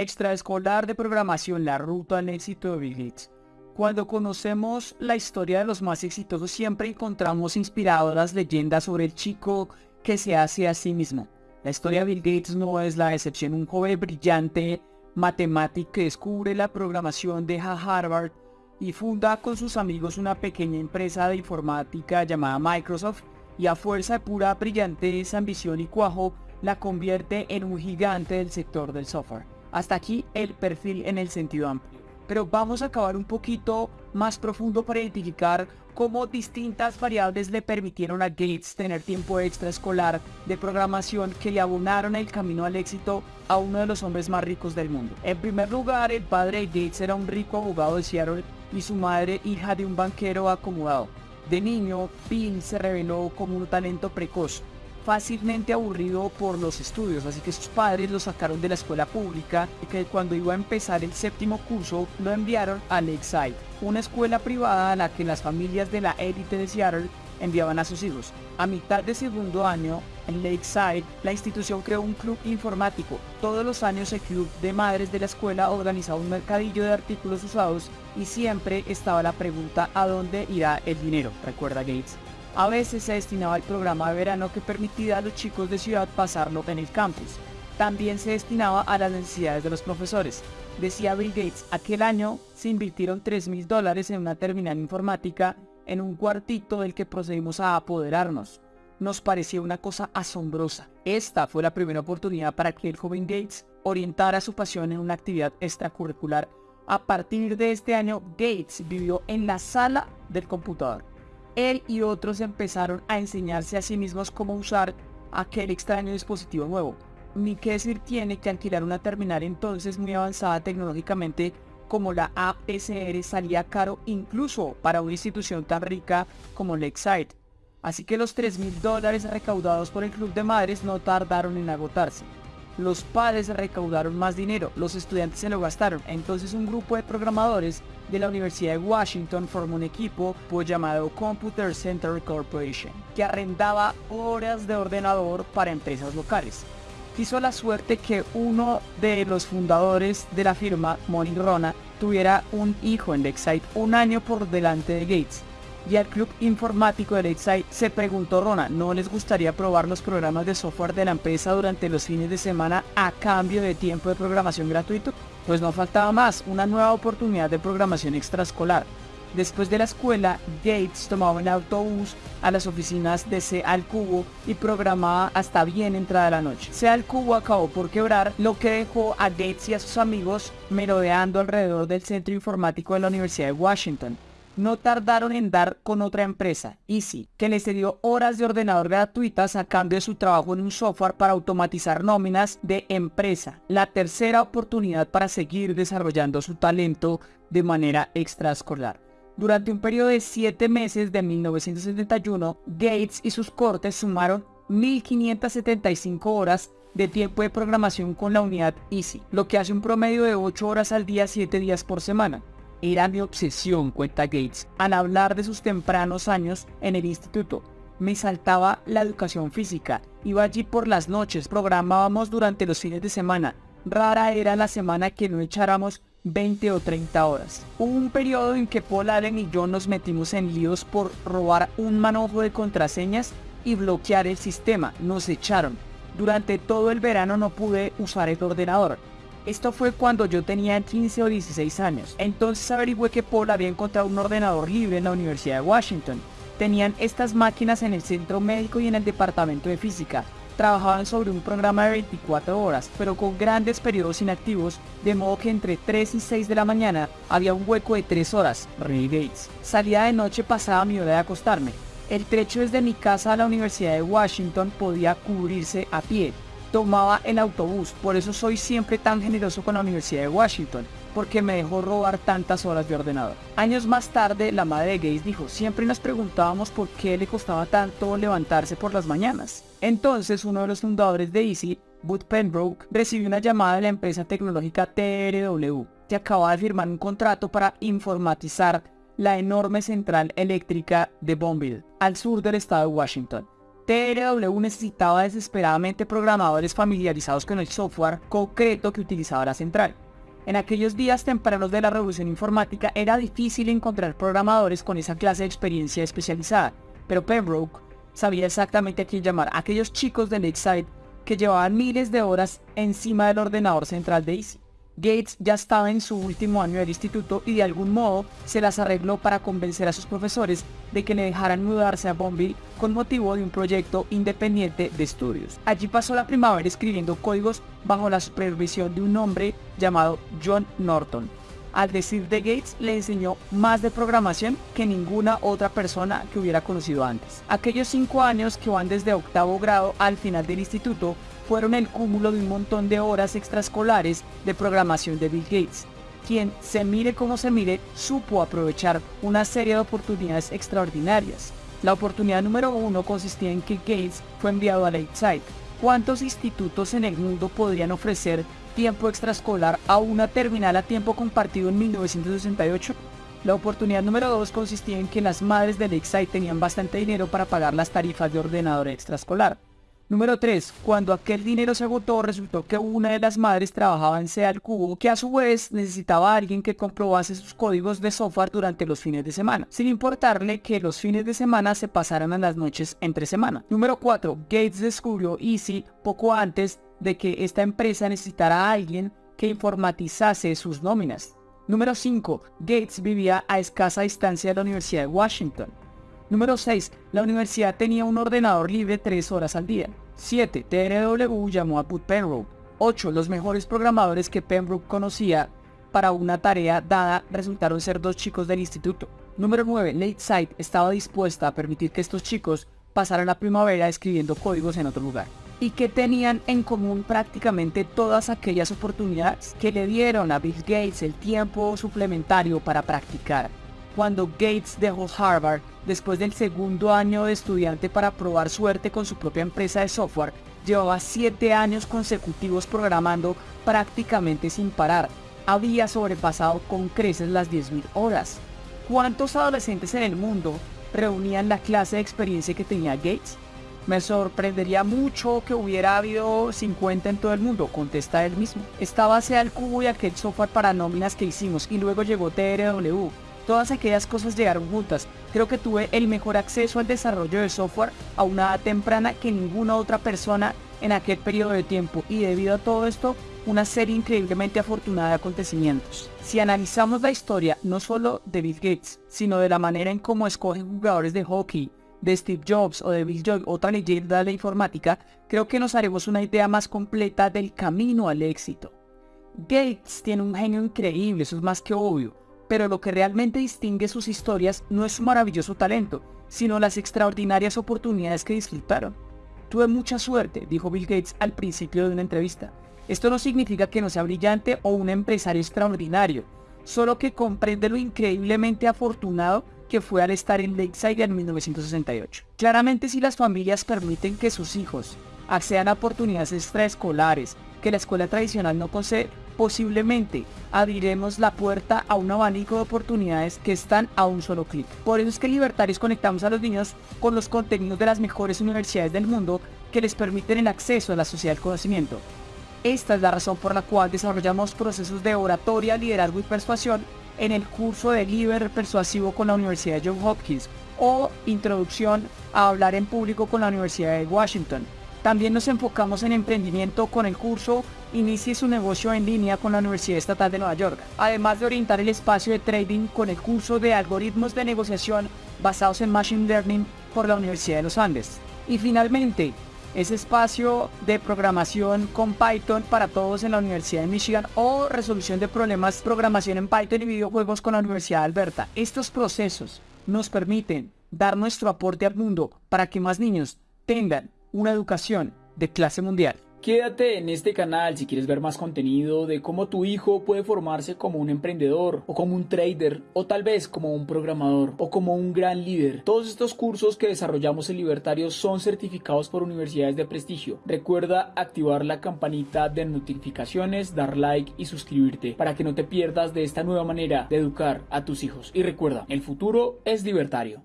Extraescolar de programación, la ruta al éxito de Bill Gates. Cuando conocemos la historia de los más exitosos siempre encontramos inspiradoras leyendas sobre el chico que se hace a sí mismo. La historia de Bill Gates no es la excepción. Un joven brillante matemático que descubre la programación deja Harvard y funda con sus amigos una pequeña empresa de informática llamada Microsoft y a fuerza de pura brillantez, ambición y cuajo la convierte en un gigante del sector del software. Hasta aquí el perfil en el sentido amplio. Pero vamos a acabar un poquito más profundo para identificar cómo distintas variables le permitieron a Gates tener tiempo extraescolar de programación que le abonaron el camino al éxito a uno de los hombres más ricos del mundo. En primer lugar, el padre de Gates era un rico abogado de Seattle y su madre hija de un banquero acomodado. De niño, Bill se reveló como un talento precoz, fácilmente aburrido por los estudios, así que sus padres lo sacaron de la escuela pública y que cuando iba a empezar el séptimo curso lo enviaron a Lakeside, una escuela privada a la que las familias de la élite de Seattle enviaban a sus hijos. A mitad de segundo año, en Lakeside, la institución creó un club informático. Todos los años el club de madres de la escuela organizaba un mercadillo de artículos usados y siempre estaba la pregunta ¿a dónde irá el dinero? Recuerda Gates. A veces se destinaba al programa de verano que permitía a los chicos de ciudad pasarlo en el campus. También se destinaba a las necesidades de los profesores. Decía Bill Gates, aquel año se invirtieron 3 mil dólares en una terminal informática en un cuartito del que procedimos a apoderarnos. Nos parecía una cosa asombrosa. Esta fue la primera oportunidad para que el joven Gates orientara su pasión en una actividad extracurricular. A partir de este año, Gates vivió en la sala del computador él y otros empezaron a enseñarse a sí mismos cómo usar aquel extraño dispositivo nuevo. Ni qué decir tiene que alquilar una terminal entonces muy avanzada tecnológicamente como la ASR salía caro incluso para una institución tan rica como Lakeside. Así que los 3 mil dólares recaudados por el Club de Madres no tardaron en agotarse los padres recaudaron más dinero, los estudiantes se lo gastaron. Entonces un grupo de programadores de la Universidad de Washington formó un equipo pues, llamado Computer Center Corporation, que arrendaba horas de ordenador para empresas locales. Quiso la suerte que uno de los fundadores de la firma, Moni Rona, tuviera un hijo en Lakeside un año por delante de Gates y al club informático de Lakeside se preguntó Rona, ¿no les gustaría probar los programas de software de la empresa durante los fines de semana a cambio de tiempo de programación gratuito? Pues no faltaba más, una nueva oportunidad de programación extraescolar. Después de la escuela, Gates tomaba un autobús a las oficinas de C Cubo y programaba hasta bien entrada la noche. C al Cubo acabó por quebrar, lo que dejó a Gates y a sus amigos merodeando alrededor del centro informático de la Universidad de Washington no tardaron en dar con otra empresa, Easy, que les dio horas de ordenador gratuitas a cambio de su trabajo en un software para automatizar nóminas de empresa. La tercera oportunidad para seguir desarrollando su talento de manera extraescolar. Durante un periodo de 7 meses de 1971, Gates y sus cortes sumaron 1.575 horas de tiempo de programación con la unidad Easy, lo que hace un promedio de 8 horas al día 7 días por semana. Era mi obsesión, cuenta Gates, al hablar de sus tempranos años en el instituto. Me saltaba la educación física. Iba allí por las noches, programábamos durante los fines de semana. Rara era la semana que no echáramos 20 o 30 horas. Hubo un periodo en que Paul Allen y yo nos metimos en líos por robar un manojo de contraseñas y bloquear el sistema. Nos echaron. Durante todo el verano no pude usar el ordenador. Esto fue cuando yo tenía 15 o 16 años. Entonces averigüé que Paul había encontrado un ordenador libre en la Universidad de Washington. Tenían estas máquinas en el centro médico y en el departamento de física. Trabajaban sobre un programa de 24 horas, pero con grandes periodos inactivos, de modo que entre 3 y 6 de la mañana había un hueco de 3 horas. Ray Gates. Salía de noche pasaba mi hora de acostarme. El trecho desde mi casa a la Universidad de Washington podía cubrirse a pie, tomaba el autobús. Por eso soy siempre tan generoso con la Universidad de Washington, porque me dejó robar tantas horas de ordenador. Años más tarde, la madre de Gates dijo, siempre nos preguntábamos por qué le costaba tanto levantarse por las mañanas. Entonces, uno de los fundadores de Easy, Bud Penbrook, recibió una llamada de la empresa tecnológica TRW, que acababa de firmar un contrato para informatizar la enorme central eléctrica de Bonneville, al sur del estado de Washington. TRW necesitaba desesperadamente programadores familiarizados con el software concreto que utilizaba la central. En aquellos días tempranos de la revolución informática era difícil encontrar programadores con esa clase de experiencia especializada, pero Pembroke sabía exactamente a quién llamar, aquellos chicos de Lakeside que llevaban miles de horas encima del ordenador central de Easy. Gates ya estaba en su último año del instituto y de algún modo se las arregló para convencer a sus profesores de que le dejaran mudarse a Bombay con motivo de un proyecto independiente de estudios. Allí pasó la primavera escribiendo códigos bajo la supervisión de un hombre llamado John Norton. Al decir de Gates le enseñó más de programación que ninguna otra persona que hubiera conocido antes. Aquellos cinco años que van desde octavo grado al final del instituto fueron el cúmulo de un montón de horas extraescolares de programación de Bill Gates, quien, se mire como se mire, supo aprovechar una serie de oportunidades extraordinarias. La oportunidad número uno consistía en que Gates fue enviado a Lakeside. ¿Cuántos institutos en el mundo podrían ofrecer tiempo extraescolar a una terminal a tiempo compartido en 1968? La oportunidad número dos consistía en que las madres de Lakeside tenían bastante dinero para pagar las tarifas de ordenador extraescolar. Número 3. Cuando aquel dinero se agotó, resultó que una de las madres trabajaba en SEA al cubo, que a su vez necesitaba a alguien que comprobase sus códigos de software durante los fines de semana, sin importarle que los fines de semana se pasaran a las noches entre semana. Número 4. Gates descubrió Easy poco antes de que esta empresa necesitara a alguien que informatizase sus nóminas. Número 5. Gates vivía a escasa distancia de la Universidad de Washington. Número 6. La universidad tenía un ordenador libre 3 horas al día. 7. TRW llamó a Put Pembroke. 8. Los mejores programadores que Pembroke conocía para una tarea dada resultaron ser dos chicos del instituto. Número 9. Lakeside estaba dispuesta a permitir que estos chicos pasaran la primavera escribiendo códigos en otro lugar. Y que tenían en común prácticamente todas aquellas oportunidades que le dieron a Bill Gates el tiempo suplementario para practicar cuando Gates dejó Harvard después del segundo año de estudiante para probar suerte con su propia empresa de software, llevaba 7 años consecutivos programando prácticamente sin parar. Había sobrepasado con creces las 10.000 horas. ¿Cuántos adolescentes en el mundo reunían la clase de experiencia que tenía Gates? Me sorprendería mucho que hubiera habido 50 en todo el mundo, contesta él mismo. Estaba hacia el cubo y aquel software para nóminas que hicimos y luego llegó TRW Todas aquellas cosas llegaron juntas. Creo que tuve el mejor acceso al desarrollo de software a una edad temprana que ninguna otra persona en aquel periodo de tiempo y debido a todo esto, una serie increíblemente afortunada de acontecimientos. Si analizamos la historia no solo de Bill Gates, sino de la manera en cómo escogen jugadores de hockey, de Steve Jobs o de Bill Joy, otra leyenda de la informática, creo que nos haremos una idea más completa del camino al éxito. Gates tiene un genio increíble, eso es más que obvio, pero lo que realmente distingue sus historias no es su maravilloso talento, sino las extraordinarias oportunidades que disfrutaron. Tuve mucha suerte, dijo Bill Gates al principio de una entrevista. Esto no significa que no sea brillante o un empresario extraordinario, solo que comprende lo increíblemente afortunado que fue al estar en Lakeside en 1968. Claramente si las familias permiten que sus hijos accedan a oportunidades extraescolares que la escuela tradicional no posee, posiblemente abriremos la puerta a un abanico de oportunidades que están a un solo clic. Por eso es que Libertarios conectamos a los niños con los contenidos de las mejores universidades del mundo que les permiten el acceso a la sociedad del conocimiento. Esta es la razón por la cual desarrollamos procesos de oratoria, liderazgo y persuasión en el curso de Liber Persuasivo con la Universidad de Johns Hopkins o Introducción a hablar en público con la Universidad de Washington también nos enfocamos en emprendimiento con el curso Inicie su negocio en línea con la Universidad Estatal de Nueva York, además de orientar el espacio de trading con el curso de algoritmos de negociación basados en Machine Learning por la Universidad de los Andes. Y finalmente, ese espacio de programación con Python para todos en la Universidad de Michigan o resolución de problemas programación en Python y videojuegos con la Universidad de Alberta. Estos procesos nos permiten dar nuestro aporte al mundo para que más niños tengan una educación de clase mundial. Quédate en este canal si quieres ver más contenido de cómo tu hijo puede formarse como un emprendedor o como un trader o tal vez como un programador o como un gran líder. Todos estos cursos que desarrollamos en Libertario son certificados por universidades de prestigio. Recuerda activar la campanita de notificaciones, dar like y suscribirte para que no te pierdas de esta nueva manera de educar a tus hijos. Y recuerda, el futuro es libertario.